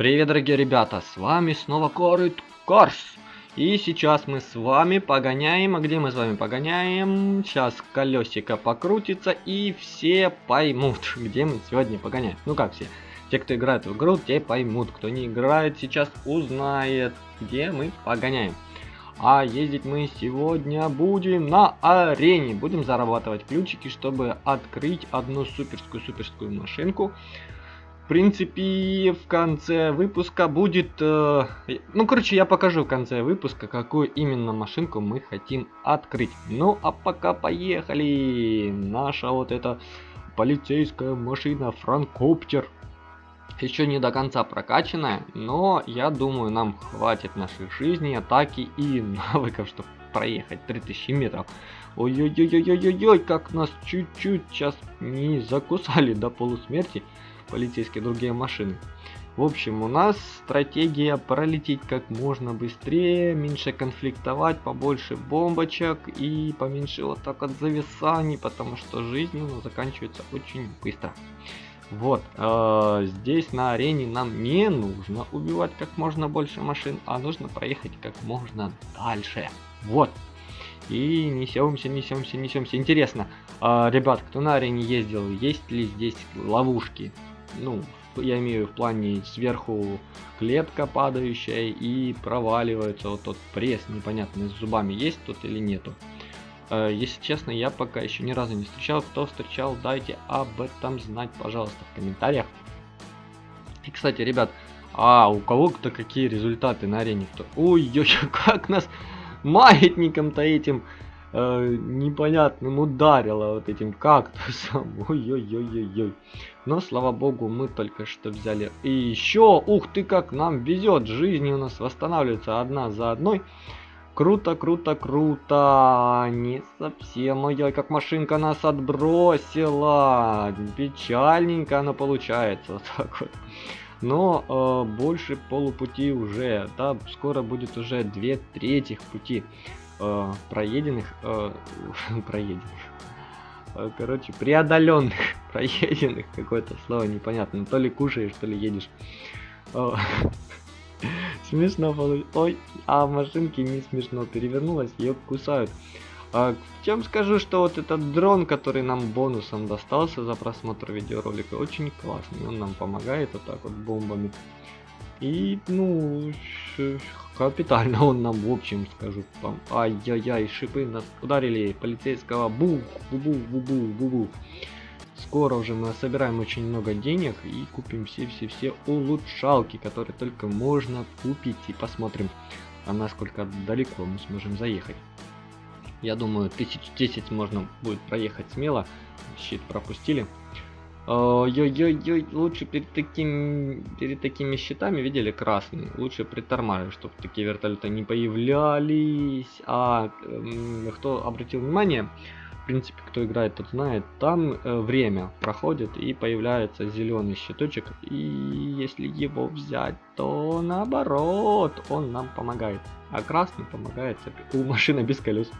Привет, дорогие ребята, с вами снова Корыт Корс. И сейчас мы с вами погоняем, а где мы с вами погоняем? Сейчас колесико покрутится и все поймут, где мы сегодня погоняем. Ну как все? Те, кто играет в игру, те поймут. Кто не играет, сейчас узнает, где мы погоняем. А ездить мы сегодня будем на арене. Будем зарабатывать ключики, чтобы открыть одну суперскую-суперскую машинку принципе, в конце выпуска будет... Э, ну, короче, я покажу в конце выпуска, какую именно машинку мы хотим открыть. Ну, а пока поехали! Наша вот эта полицейская машина Франкоптер. Еще не до конца прокачанная, но я думаю, нам хватит нашей жизни, атаки и навыков, чтобы проехать 3000 метров. Ой-ой-ой-ой-ой-ой, как нас чуть-чуть сейчас не закусали до полусмерти полицейские другие машины. В общем, у нас стратегия пролететь как можно быстрее, меньше конфликтовать, побольше бомбочек и поменьше вот так от зависаний, потому что жизнь у нас заканчивается очень быстро. Вот, э, здесь на арене нам не нужно убивать как можно больше машин, а нужно проехать как можно дальше. Вот. И несемся, несемся, несемся. Интересно, э, ребят, кто на арене ездил, есть ли здесь ловушки? Ну, я имею в плане сверху клетка падающая и проваливается вот тот пресс непонятный с зубами есть тут или нету. Э, если честно, я пока еще ни разу не встречал. Кто встречал, дайте об этом знать, пожалуйста, в комментариях. И, кстати, ребят, а у кого-то какие результаты на арене? Ой-ой, как нас маятником-то этим э, непонятным ударило вот этим кактусом. Ой-ой-ой-ой-ой. Но, слава богу, мы только что взяли. И еще, ух ты, как нам везет. Жизни у нас восстанавливается одна за одной. Круто, круто, круто. Не совсем. Ой-ой, как машинка нас отбросила. Печальненько она получается. Вот так вот. Но э, больше полупути уже. Да, скоро будет уже две трети пути э, проеденных, э, проеденных, э, короче, преодоленных, проеденных, какое-то слово непонятно, то ли кушаешь, то ли едешь. Э, смешно получилось. Ой, а в машинке не смешно перевернулась, ее кусают. А, чем скажу, что вот этот дрон, который нам бонусом достался за просмотр видеоролика, очень классный. Он нам помогает вот так вот бомбами. И, ну, капитально он нам, в общем, скажу там. Ай-яй-яй, шипы нас ударили. Полицейского бух, бу-бу-бу-бу-бу-бу. Скоро уже мы собираем очень много денег и купим все-все-все улучшалки, которые только можно купить. И посмотрим, а насколько далеко мы сможем заехать. Я думаю, тысяч десять можно будет проехать смело. Щит пропустили. Ой-ой-ой, лучше перед, таким, перед такими щитами, видели, красный, лучше притормаживать, чтобы такие вертолеты не появлялись. А э, кто обратил внимание, в принципе, кто играет, тот знает, там э, время проходит и появляется зеленый щиточек. И если его взять, то наоборот, он нам помогает. А красный помогает у машины без колес.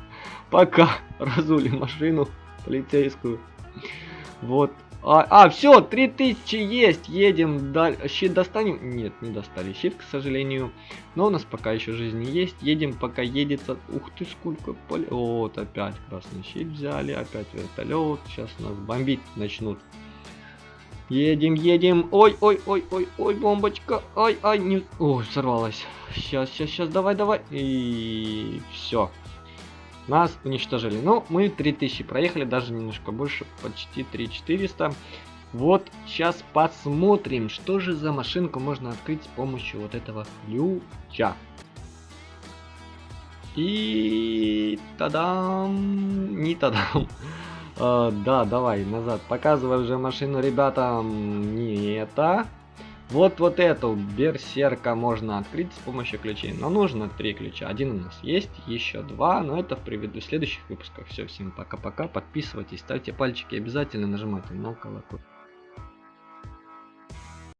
Пока разули машину полицейскую. Вот, а, а все, 3000 есть, едем, дальше. щит достанем? Нет, не достали щит, к сожалению. Но у нас пока еще жизни есть, едем, пока едется. Ух ты, сколько поле. Вот, опять красный щит взяли, опять вертолет, сейчас нас бомбить начнут. Едем, едем, ой, ой, ой, ой, ой, бомбочка, ай, ай, не... Ой, сорвалась. Сейчас, сейчас, сейчас, давай, давай. И все. Нас уничтожили. Ну, мы 3000 проехали, даже немножко больше, почти 3400. Вот, сейчас посмотрим, что же за машинку можно открыть с помощью вот этого ключа. И тадам, не тадам. Uh, да, давай, назад. Показывай уже машину ребятам. Не это. Вот вот эту берсерка можно открыть с помощью ключей. Но нужно три ключа. Один у нас есть, еще два, но это в предыдущих следующих выпусках. Все, всем пока-пока. Подписывайтесь, ставьте пальчики, обязательно нажимайте на колокольчик.